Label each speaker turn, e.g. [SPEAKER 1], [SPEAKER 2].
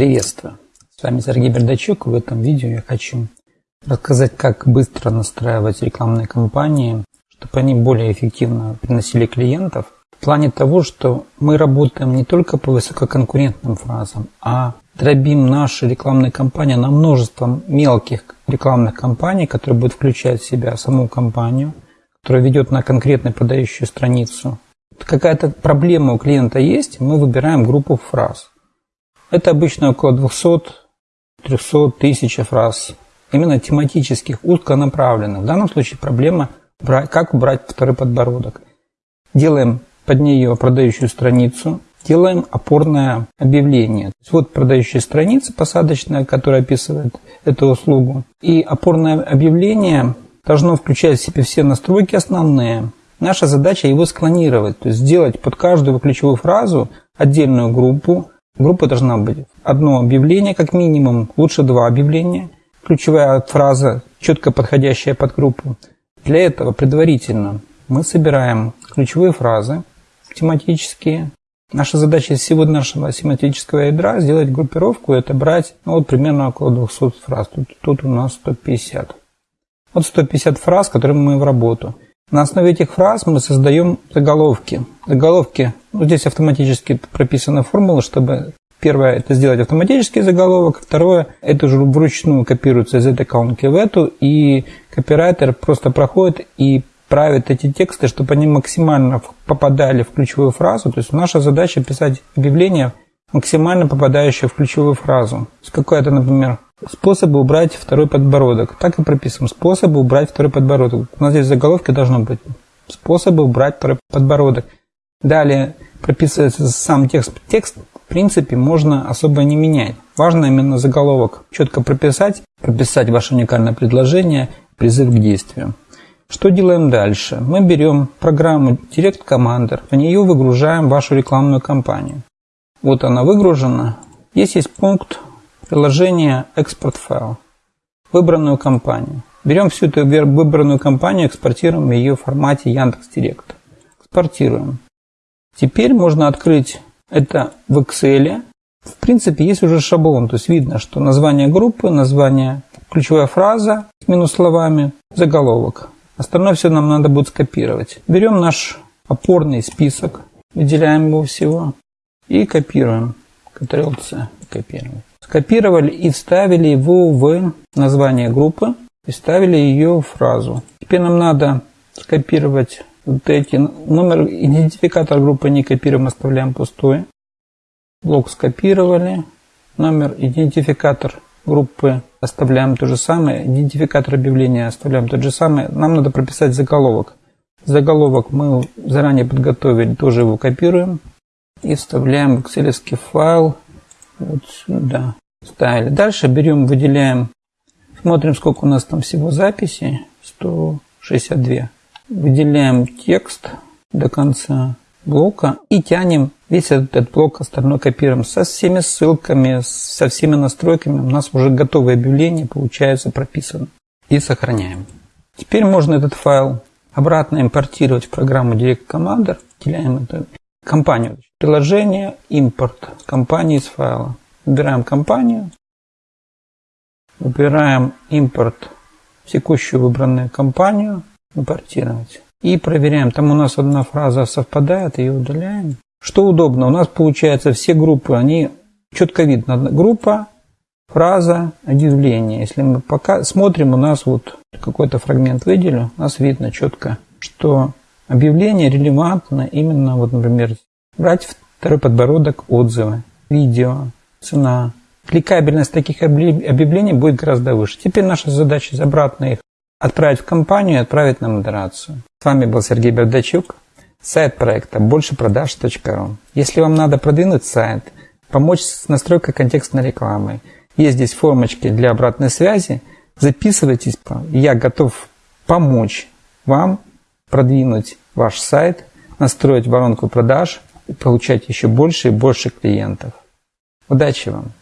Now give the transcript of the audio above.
[SPEAKER 1] Приветствую! С вами Сергей Бердачук. В этом видео я хочу рассказать, как быстро настраивать рекламные кампании, чтобы они более эффективно приносили клиентов. В плане того, что мы работаем не только по высококонкурентным фразам, а дробим наши рекламные кампании на множество мелких рекламных кампаний, которые будут включать в себя саму компанию, которая ведет на конкретную продающую страницу. Какая-то проблема у клиента есть, мы выбираем группу фраз. Это обычно около 200-300 тысяч фраз, именно тематических, узконаправленных. В данном случае проблема, как убрать второй подбородок. Делаем под нее продающую страницу, делаем опорное объявление. Вот продающая страница посадочная, которая описывает эту услугу. И опорное объявление должно включать в себе все настройки основные. Наша задача его склонировать, то есть сделать под каждую ключевую фразу отдельную группу, Группа должна быть одно объявление, как минимум, лучше два объявления. Ключевая фраза, четко подходящая под группу. Для этого предварительно мы собираем ключевые фразы тематические. Наша задача из всего нашего семантического ядра сделать группировку и отобрать ну, вот примерно около 200 фраз. Тут, тут у нас 150. Вот 150 фраз, которые мы в работу. На основе этих фраз мы создаем заголовки. Заголовки, ну, здесь автоматически прописана формула, чтобы Первое – это сделать автоматический заголовок. Второе – это уже вручную копируется из этой колонки в эту, и копирайтер просто проходит и правит эти тексты, чтобы они максимально попадали в ключевую фразу. То есть наша задача писать объявление, максимально попадающее в ключевую фразу. Какой-то, например, Способы убрать второй подбородок. Так и прописываем. Способы убрать второй подбородок. У нас здесь в заголовке должно быть способы убрать второй подбородок. Далее прописывается сам текст. Текст, в принципе, можно особо не менять. Важно именно заголовок четко прописать, прописать ваше уникальное предложение, призыв к действию. Что делаем дальше? Мы берем программу Direct Commander, в нее выгружаем вашу рекламную кампанию. Вот она выгружена. Здесь есть пункт Приложение «Экспорт файл». Выбранную компанию. Берем всю эту выбранную компанию, экспортируем ее в формате Яндекс.Директ. Экспортируем. Теперь можно открыть это в Excel. В принципе, есть уже шаблон, то есть видно, что название группы, название, ключевая фраза минус словами, заголовок. Остальное все нам надо будет скопировать. Берем наш опорный список, выделяем его всего и копируем. Ctrl-C, копируем скопировали и вставили его в название группы и вставили ее в фразу. Теперь нам надо скопировать вот эти номер идентификатор группы не копируем, оставляем пустой. Блок скопировали. Номер идентификатор группы оставляем то же самое. Идентификатор объявления оставляем тот же самый. Нам надо прописать заголовок. Заголовок мы заранее подготовили, тоже его копируем. И вставляем в excel файл вот сюда ставили. Дальше берем, выделяем, смотрим, сколько у нас там всего записей. 162. Выделяем текст до конца блока и тянем весь этот блок остальной копируем со всеми ссылками, со всеми настройками. У нас уже готовое объявление получается прописано. И сохраняем. Теперь можно этот файл обратно импортировать в программу Direct Commander. Выделяем эту компанию. Приложение, импорт компании из файла. Выбираем компанию, выбираем импорт в текущую выбранную компанию, импортировать. И проверяем, там у нас одна фраза совпадает, ее удаляем. Что удобно, у нас получается все группы, они четко видно. Группа, фраза, объявление. Если мы пока смотрим, у нас вот какой-то фрагмент выделю, у нас видно четко, что объявление релевантно именно, вот, например, брать второй подбородок отзывы, видео, цена. Кликабельность таких объявлений будет гораздо выше. Теперь наша задача обратно их отправить в компанию и отправить на модерацию. С вами был Сергей Бердачук. Сайт проекта большепродаж.ру. Если вам надо продвинуть сайт, помочь с настройкой контекстной рекламы, есть здесь формочки для обратной связи, записывайтесь. Я готов помочь вам продвинуть ваш сайт, настроить воронку продаж и получать еще больше и больше клиентов. Удачи вам!